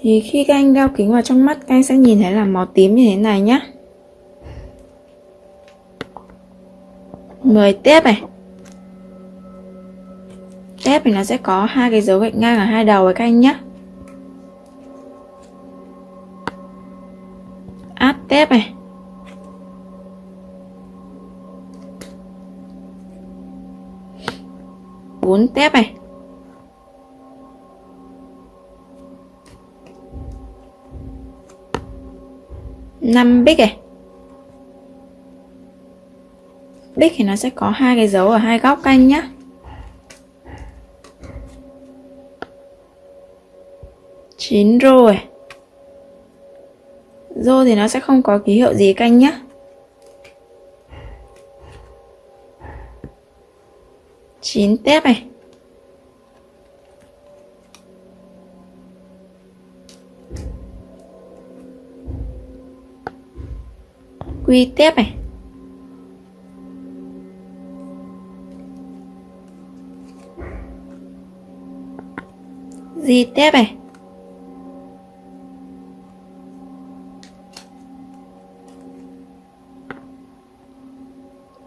thì khi các anh đeo kính vào trong mắt, các anh sẽ nhìn thấy là màu tím như thế này nhé 10 tiếp này. Tép thì nó sẽ có hai cái dấu gạch ngang ở hai đầu với các anh nhé Áp tép này. Bốn tép này. Năm bích này bích thì nó sẽ có hai cái dấu ở hai góc canh nhá. Chín rồi à? rô thì nó sẽ không có ký hiệu gì canh nhá. Chín tép này. Quy tiếp này. Di tiếp này.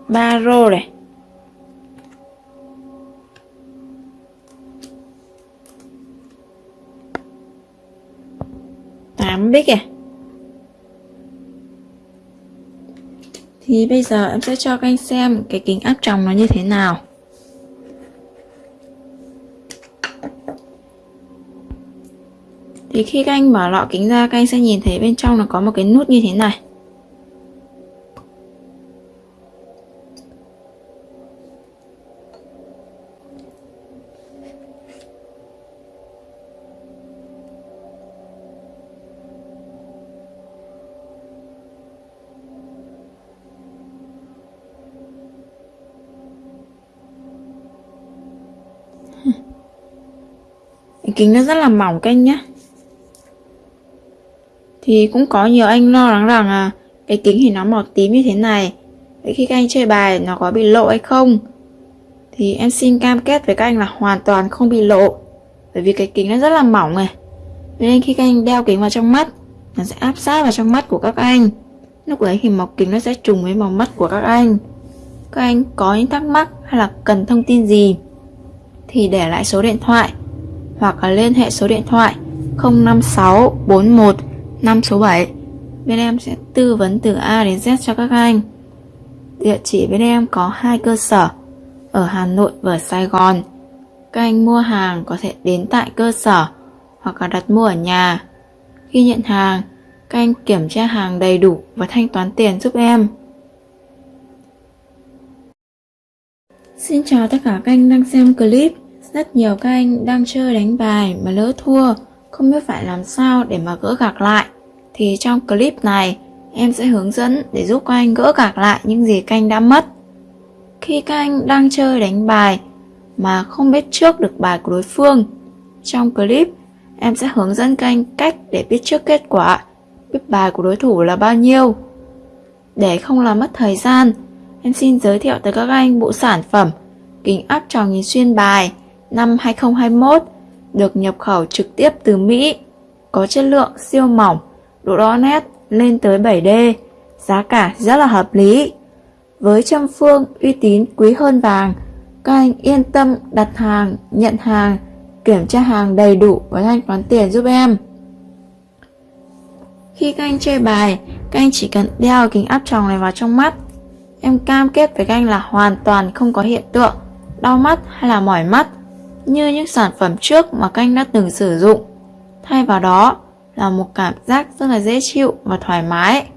Ba rô này. Tám bích này. Thì bây giờ em sẽ cho các anh xem cái kính áp tròng nó như thế nào. Thì khi các anh mở lọ kính ra, các anh sẽ nhìn thấy bên trong nó có một cái nút như thế này. Kính nó rất là mỏng các anh nhé, thì cũng có nhiều anh lo lắng rằng à cái kính thì nó màu tím như thế này vậy khi các anh chơi bài nó có bị lộ hay không? Thì em xin cam kết với các anh là hoàn toàn không bị lộ bởi vì cái kính nó rất là mỏng này. Nên khi các anh đeo kính vào trong mắt nó sẽ áp sát vào trong mắt của các anh. Lúc đấy thì màu kính nó sẽ trùng với màu mắt của các anh. Các anh có những thắc mắc hay là cần thông tin gì thì để lại số điện thoại hoặc là liên hệ số điện thoại 05641 5 số 7. Bên em sẽ tư vấn từ A đến Z cho các anh. Địa chỉ bên em có hai cơ sở ở Hà Nội và Sài Gòn. Các anh mua hàng có thể đến tại cơ sở hoặc là đặt mua ở nhà. Khi nhận hàng, các anh kiểm tra hàng đầy đủ và thanh toán tiền giúp em. Xin chào tất cả các anh đang xem clip. Rất nhiều các anh đang chơi đánh bài mà lỡ thua, không biết phải làm sao để mà gỡ gạc lại. Thì trong clip này, em sẽ hướng dẫn để giúp các anh gỡ gạc lại những gì các anh đã mất. Khi các anh đang chơi đánh bài mà không biết trước được bài của đối phương, trong clip em sẽ hướng dẫn các anh cách để biết trước kết quả, biết bài của đối thủ là bao nhiêu. Để không làm mất thời gian, em xin giới thiệu tới các anh bộ sản phẩm kính áp tròng nhìn xuyên bài năm 2021 được nhập khẩu trực tiếp từ Mỹ, có chất lượng siêu mỏng, độ rõ nét lên tới 7D, giá cả rất là hợp lý. Với trăm phương uy tín quý hơn vàng, các anh yên tâm đặt hàng, nhận hàng, kiểm tra hàng đầy đủ và thanh toán tiền giúp em. Khi các anh chơi bài, các anh chỉ cần đeo kính áp tròng này vào trong mắt. Em cam kết với các anh là hoàn toàn không có hiện tượng đau mắt hay là mỏi mắt như những sản phẩm trước mà các anh đã từng sử dụng. Thay vào đó là một cảm giác rất là dễ chịu và thoải mái.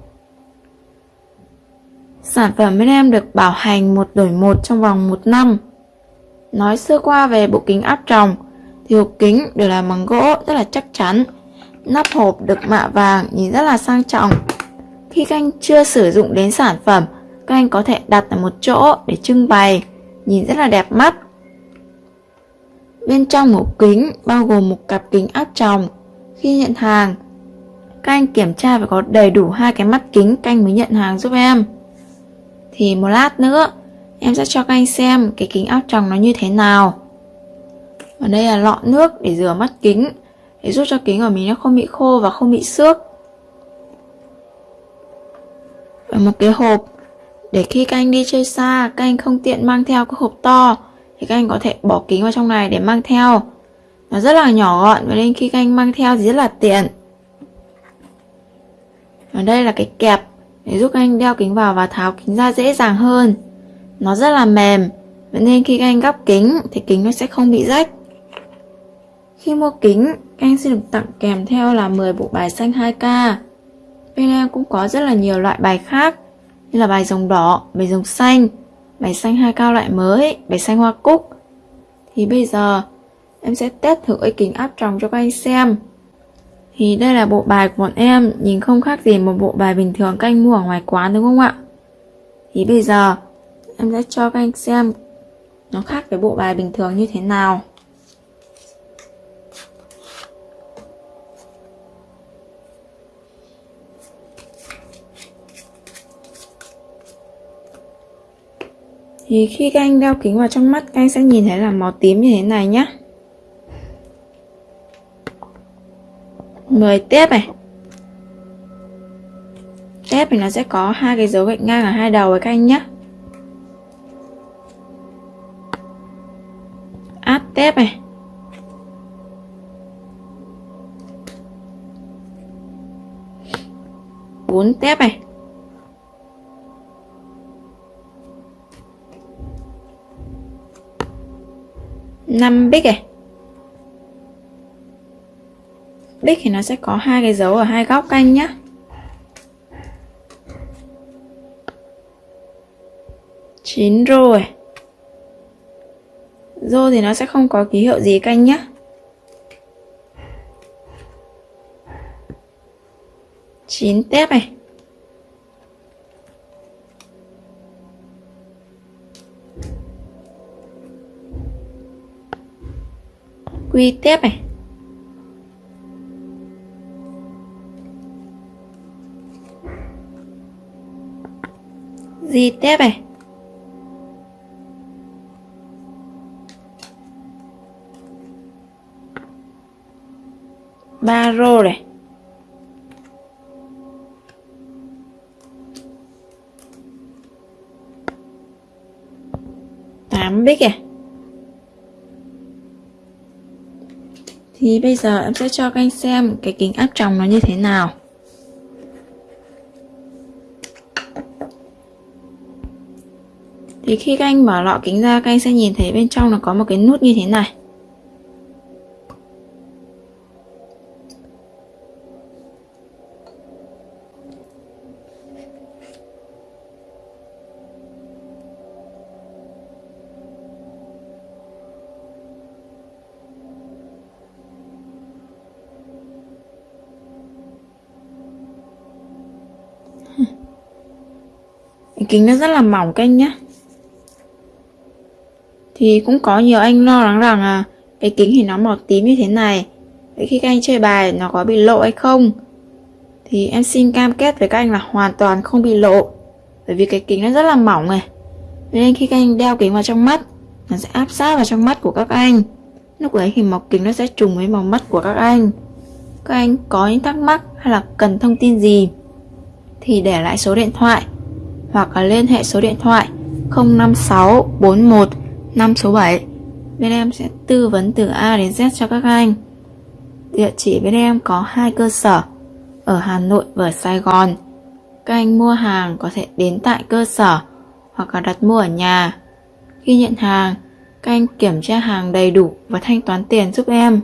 Sản phẩm bên em được bảo hành một đổi một trong vòng một năm. Nói sơ qua về bộ kính áp tròng thì hộp kính được làm bằng gỗ rất là chắc chắn. Nắp hộp được mạ vàng nhìn rất là sang trọng. Khi các anh chưa sử dụng đến sản phẩm, các anh có thể đặt ở một chỗ để trưng bày, nhìn rất là đẹp mắt. Bên trong một kính bao gồm một cặp kính áp tròng. Khi nhận hàng, các anh kiểm tra phải có đầy đủ hai cái mắt kính canh mới nhận hàng giúp em. Thì một lát nữa, em sẽ cho các anh xem cái kính áp tròng nó như thế nào. Ở đây là lọ nước để rửa mắt kính. để giúp cho kính của mình nó không bị khô và không bị xước và một cái hộp để khi các anh đi chơi xa các anh không tiện mang theo cái hộp to thì các anh có thể bỏ kính vào trong này để mang theo. Nó rất là nhỏ gọn và nên khi các anh mang theo thì rất là tiện. Và đây là cái kẹp để giúp các anh đeo kính vào và tháo kính ra dễ dàng hơn. Nó rất là mềm vậy nên khi các anh gắp kính thì kính nó sẽ không bị rách. Khi mua kính các anh sẽ được tặng kèm theo là 10 bộ bài xanh 2K bên em cũng có rất là nhiều loại bài khác như là bài rồng đỏ, bài rồng xanh, bảy xanh hai cao loại mới, bảy xanh hoa cúc. Thì bây giờ em sẽ test thử cái kính áp tròng cho các anh xem. Thì đây là bộ bài của bọn em nhìn không khác gì một bộ bài bình thường các anh mua ở ngoài quán đúng không ạ? Thì bây giờ em sẽ cho các anh xem nó khác với bộ bài bình thường như thế nào. Thì khi các anh đeo kính vào trong mắt, các anh sẽ nhìn thấy là màu tím như thế này nhé 10 tiếp này. Tép thì nó sẽ có hai cái dấu gạch ngang ở hai đầu với các anh nhé Áp tép này. Bốn tép này. Năm bích này bích thì nó sẽ có hai cái dấu ở hai góc canh nhá. Chín rồi à? rô thì nó sẽ không có ký hiệu gì canh nhá. Chín tép này quy tiếp này. Di tiếp này. Ba rô này. Tám bích này. Thì bây giờ em sẽ cho các anh xem cái kính áp tròng nó như thế nào. Thì khi các anh mở lọ kính ra, các anh sẽ nhìn thấy bên trong nó có một cái nút như thế này. Kính nó rất là mỏng canh nhé, thì cũng có nhiều anh lo lắng rằng à cái kính thì nó màu tím như thế này vậy khi các anh chơi bài nó có bị lộ hay không? Thì em xin cam kết với các anh là hoàn toàn không bị lộ bởi vì cái kính nó rất là mỏng này. Nên khi các anh đeo kính vào trong mắt nó sẽ áp sát vào trong mắt của các anh. Lúc đấy thì màu kính nó sẽ trùng với màu mắt của các anh. Các anh có những thắc mắc hay là cần thông tin gì thì để lại số điện thoại hoặc là liên hệ số điện thoại 05641 5 số 7 bên em sẽ tư vấn từ A đến Z cho các anh. Địa chỉ bên em có hai cơ sở, ở Hà Nội và Sài Gòn. Các anh mua hàng có thể đến tại cơ sở hoặc là đặt mua ở nhà. Khi nhận hàng, các anh kiểm tra hàng đầy đủ và thanh toán tiền giúp em.